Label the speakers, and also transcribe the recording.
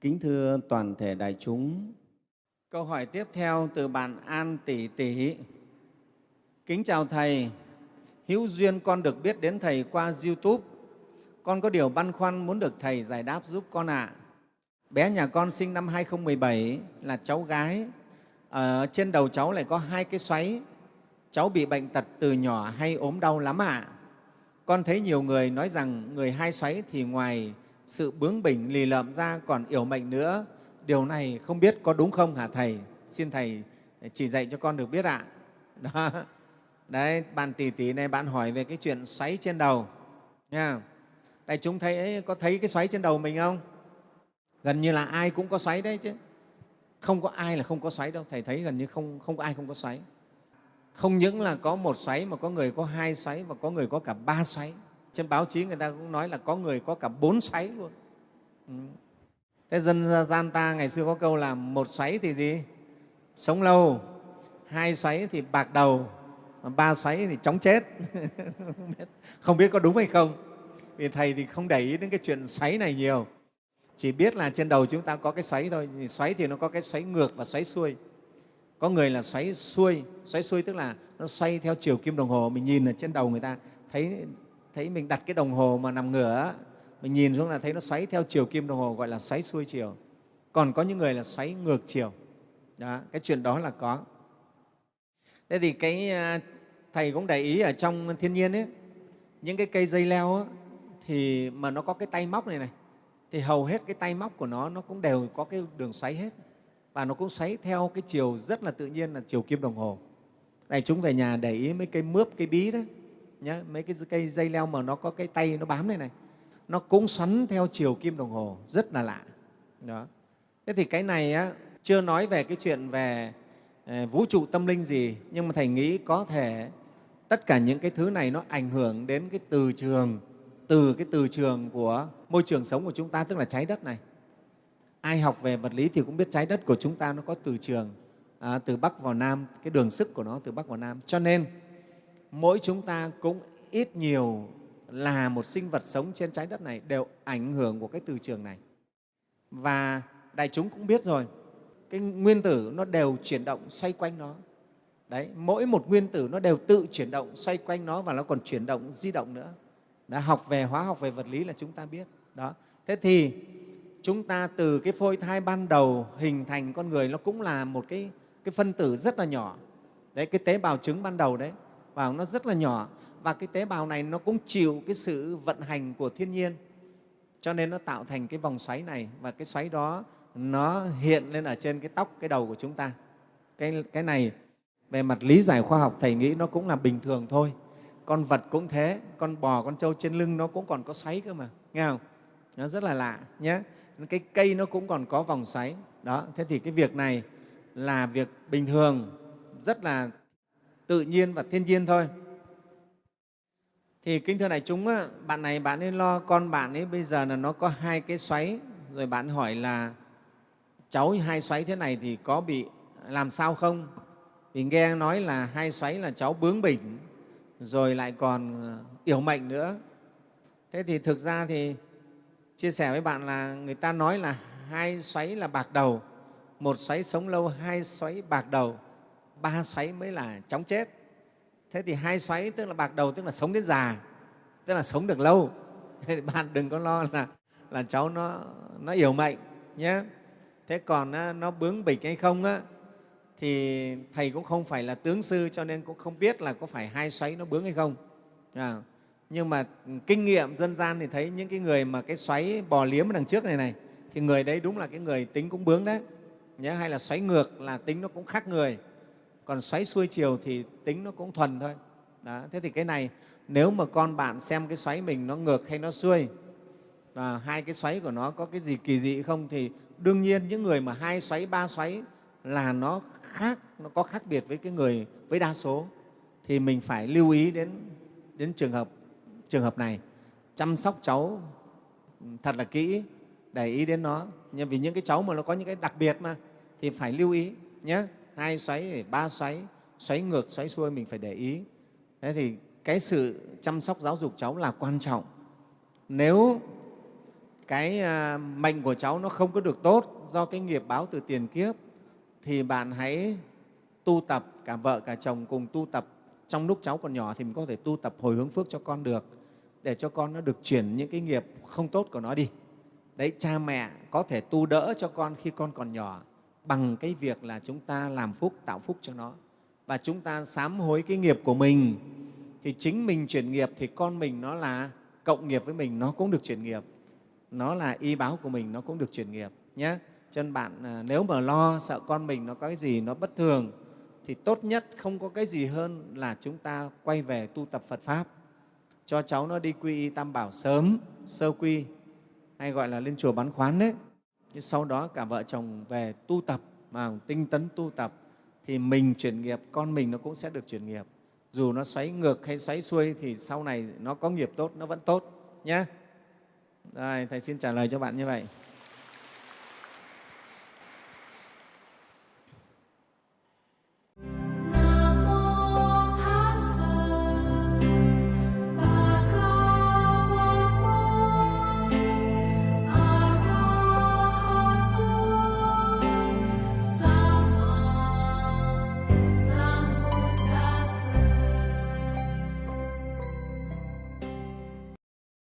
Speaker 1: Kính thưa toàn thể đại chúng, câu hỏi tiếp theo từ bạn An Tỷ Tỷ. Kính chào Thầy, hữu duyên con được biết đến Thầy qua YouTube. Con có điều băn khoăn muốn được Thầy giải đáp giúp con ạ. À. Bé nhà con sinh năm 2017 là cháu gái. Ở trên đầu cháu lại có hai cái xoáy. Cháu bị bệnh tật từ nhỏ hay ốm đau lắm ạ. À. Con thấy nhiều người nói rằng người hai xoáy thì ngoài sự bướng bỉnh lì lợm ra còn yếu mệnh nữa. Điều này không biết có đúng không hả Thầy? Xin Thầy chỉ dạy cho con được biết ạ. Đó. Đấy, bạn tỷ tỷ này bạn hỏi về cái chuyện xoáy trên đầu. Nha. Đại chúng thấy có thấy cái xoáy trên đầu mình không? Gần như là ai cũng có xoáy đấy chứ. Không có ai là không có xoáy đâu. Thầy thấy gần như không, không có ai không có xoáy. Không những là có một xoáy mà có người có hai xoáy và có người có cả ba xoáy. Trên báo chí người ta cũng nói là có người có cả bốn xoáy luôn. Ừ. Thế dân gian ta ngày xưa có câu là một xoáy thì gì? Sống lâu, hai xoáy thì bạc đầu, ba xoáy thì chóng chết. không biết có đúng hay không? Vì Thầy thì không để ý đến cái chuyện xoáy này nhiều. Chỉ biết là trên đầu chúng ta có cái xoáy thôi. Xoáy thì nó có cái xoáy ngược và xoáy xuôi. Có người là xoáy xuôi, xoáy xuôi tức là nó xoay theo chiều kim đồng hồ. Mình nhìn ở trên đầu người ta thấy thấy mình đặt cái đồng hồ mà nằm ngửa mình nhìn xuống là thấy nó xoáy theo chiều kim đồng hồ gọi là xoáy xuôi chiều. Còn có những người là xoáy ngược chiều. Đó, cái chuyện đó là có. Thế thì cái à, thầy cũng để ý ở trong thiên nhiên ấy, những cái cây dây leo ấy, thì mà nó có cái tay móc này này thì hầu hết cái tay móc của nó nó cũng đều có cái đường xoáy hết. Và nó cũng xoáy theo cái chiều rất là tự nhiên là chiều kim đồng hồ. Này chúng về nhà để ý mấy cây mướp cây bí đấy nhá mấy cái cây dây leo mà nó có cái tay nó bám này này nó cũng xoắn theo chiều kim đồng hồ rất là lạ. Đó. Thế thì cái này á, chưa nói về cái chuyện về ờ, vũ trụ tâm linh gì nhưng mà thầy nghĩ có thể tất cả những cái thứ này nó ảnh hưởng đến cái từ trường từ cái từ trường của môi trường sống của chúng ta tức là trái đất này. Ai học về vật lý thì cũng biết trái đất của chúng ta nó có từ trường à, từ bắc vào nam cái đường sức của nó từ bắc vào nam. Cho nên mỗi chúng ta cũng ít nhiều là một sinh vật sống trên trái đất này đều ảnh hưởng của cái từ trường này. Và đại chúng cũng biết rồi, cái nguyên tử nó đều chuyển động xoay quanh nó. Đấy, mỗi một nguyên tử nó đều tự chuyển động xoay quanh nó và nó còn chuyển động di động nữa. Đã học về hóa học về vật lý là chúng ta biết. Đó. Thế thì chúng ta từ cái phôi thai ban đầu hình thành con người nó cũng là một cái, cái phân tử rất là nhỏ. Đấy, cái tế bào trứng ban đầu đấy bào nó rất là nhỏ. Và cái tế bào này nó cũng chịu cái sự vận hành của thiên nhiên. Cho nên nó tạo thành cái vòng xoáy này. Và cái xoáy đó nó hiện lên ở trên cái tóc cái đầu của chúng ta. Cái, cái này về mặt lý giải khoa học thầy nghĩ nó cũng là bình thường thôi. Con vật cũng thế con bò con trâu trên lưng nó cũng còn có xoáy cơ mà. Nghe không? Nó rất là lạ nhé cái cây nó cũng còn có vòng xoáy. Đó thế thì cái việc này là việc bình thường rất là tự nhiên và thiên nhiên thôi. Thì kính thưa đại chúng bạn này bạn ấy lo con bạn ấy bây giờ là nó có hai cái xoáy. Rồi bạn hỏi là cháu hai xoáy thế này thì có bị làm sao không? Vì nghe nói là hai xoáy là cháu bướng bỉnh rồi lại còn ờ, yểu mệnh nữa. Thế thì thực ra thì chia sẻ với bạn là người ta nói là hai xoáy là bạc đầu một xoáy sống lâu hai xoáy bạc đầu ba xoáy mới là chóng chết. Thế thì hai xoáy tức là bạc đầu tức là sống đến già tức là sống được lâu. Thế bạn đừng có lo là là cháu nó nó yếu mệnh nhé. Thế còn nó bướng bịch hay không á, thì thầy cũng không phải là tướng sư cho nên cũng không biết là có phải hai xoáy nó bướng hay không. À, nhưng mà kinh nghiệm dân gian thì thấy những cái người mà cái xoáy bò liếm ở đằng trước này này thì người đấy đúng là cái người tính cũng bướng đấy. Nhé hay là xoáy ngược là tính nó cũng khác người còn xoáy xuôi chiều thì tính nó cũng thuần thôi. Đó. thế thì cái này, nếu mà con bạn xem cái xoáy mình nó ngược hay nó xuôi và hai cái xoáy của nó có cái gì kỳ dị không thì đương nhiên những người mà hai xoáy, ba xoáy là nó khác, nó có khác biệt với cái người, với đa số. Thì mình phải lưu ý đến đến trường hợp trường hợp này. Chăm sóc cháu ừ, thật là kỹ, để ý đến nó. Nhưng vì những cái cháu mà nó có những cái đặc biệt mà, thì phải lưu ý nhé hai xoáy ba xoáy xoáy ngược, xoáy xuôi mình phải để ý. Thế thì cái sự chăm sóc giáo dục cháu là quan trọng. Nếu cái à, mệnh của cháu nó không có được tốt do cái nghiệp báo từ tiền kiếp, thì bạn hãy tu tập, cả vợ, cả chồng cùng tu tập. Trong lúc cháu còn nhỏ thì mình có thể tu tập hồi hướng phước cho con được, để cho con nó được chuyển những cái nghiệp không tốt của nó đi. Đấy, cha mẹ có thể tu đỡ cho con khi con còn nhỏ bằng cái việc là chúng ta làm phúc, tạo phúc cho nó. Và chúng ta sám hối cái nghiệp của mình, thì chính mình chuyển nghiệp thì con mình nó là cộng nghiệp với mình, nó cũng được chuyển nghiệp. Nó là y báo của mình, nó cũng được chuyển nghiệp nhé cho nên bạn à, nếu mà lo, sợ con mình nó có cái gì nó bất thường, thì tốt nhất không có cái gì hơn là chúng ta quay về tu tập Phật Pháp. Cho cháu nó đi quy y tam bảo sớm, sơ quy, hay gọi là lên chùa bán khoán đấy nhưng sau đó cả vợ chồng về tu tập, mà tinh tấn tu tập, thì mình chuyển nghiệp, con mình nó cũng sẽ được chuyển nghiệp. Dù nó xoáy ngược hay xoáy xuôi thì sau này nó có nghiệp tốt, nó vẫn tốt nhé đây thầy xin trả lời cho bạn như vậy.